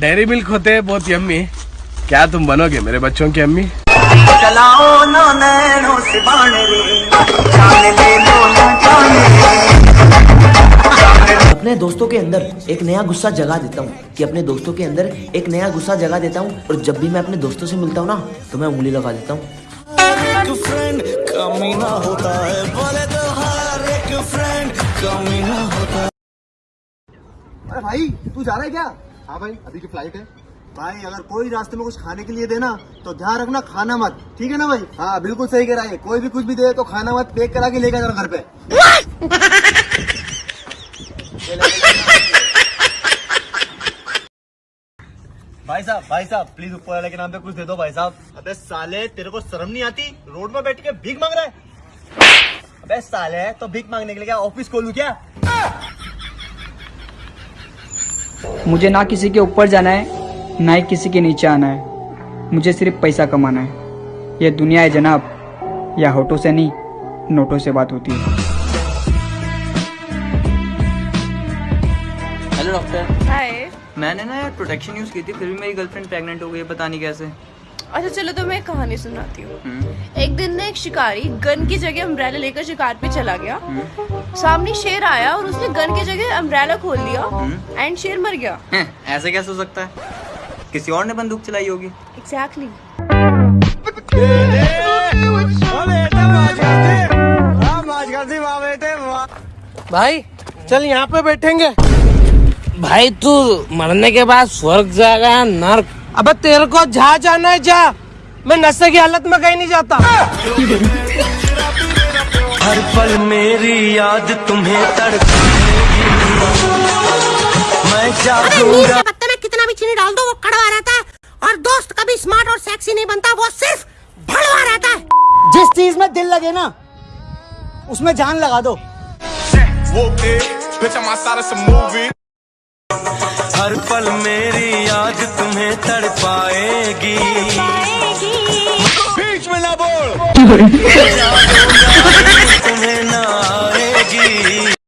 Dairy milk होते हैं बहुत यम्मी क्या तुम बनोगे मेरे बच्चों की अम्मी? अपने दोस्तों के अंदर एक नया गुस्सा जगा देता हूँ कि अपने दोस्तों के अंदर एक नया गुस्सा जगा देता हूँ और जब भी मैं अपने दोस्तों से मिलता हूँ ना तो मैं उंगली लगा देता हूँ। अरे भाई तू जा रहा है क्या? हाँ भाई, अभी की फ़्लाइट है। भाई, अगर कोई रास्ते में कुछ खाने के लिए देना तो ध्यान रखना खाना मत। ठीक है ना भाई? हाँ बिल्कुल सही कह रहा है। कोई भी कुछ भी दे तो खाना मत, पैक करा के लेकर घर पे। भाई साहब भाई साहब प्लीज़ ऊपर वाले के नाम पे कुछ दे दो भाई साहब। अबे साले, तेरे को शर्म नहीं आती? रोड में बैठ के भीख मांग रहा है? अबे साले तो भीख मांगने के लिए क्या ऑफ़िस खोलू क्या? मुझे ना किसी के ऊपर जाना है ना ही किसी के नीचे आना है। मुझे सिर्फ़ पैसा कमाना है। यह दुनिया है जनाब या होठों से नहीं नोटों से बात होती है। हेलो डॉक्टर हाय मैंने ना यार प्रोटेक्शन यूज़ की थी फिर भी मेरी गर्लफ्रेंड प्रेग्नेंट हो गई है पता नहीं कैसे। अच्छा चलो तो मैं एक कहानी सुनाती हूँ। एक दिन ना एक शिकारी गन की जगह अम्ब्रेला लेकर शिकार पे चला गया। सामने शेर आया और उसने गन की जगह अम्ब्रेला खोल दिया एंड शेर मर गया। ऐसे कैसे हो सकता है? किसी और ने बंदूक चलाई होगी। एग्जैक्टली भाई चल यहाँ पे बैठेंगे। भाई तू मरने के बाद स्वर्ग जाएगा नर्क? अब तेरे को जहाँ जाना है जा। मैं नशे की हालत में कहीं नहीं जाता। हर पल मेरी याद तुम्हें मैं जागूँगा पत्ते में कितना भी चीनी डाल दो वो कड़वा रहता है। और दोस्त कभी स्मार्ट और सेक्सी नहीं बनता वो सिर्फ़ भड़वा रहता है। जिस चीज़ में दिल लगे ना उसमें जान लगा दो। हर पल मेरी याद तुम्हें तड़पाएगी। बीच में ना बोल।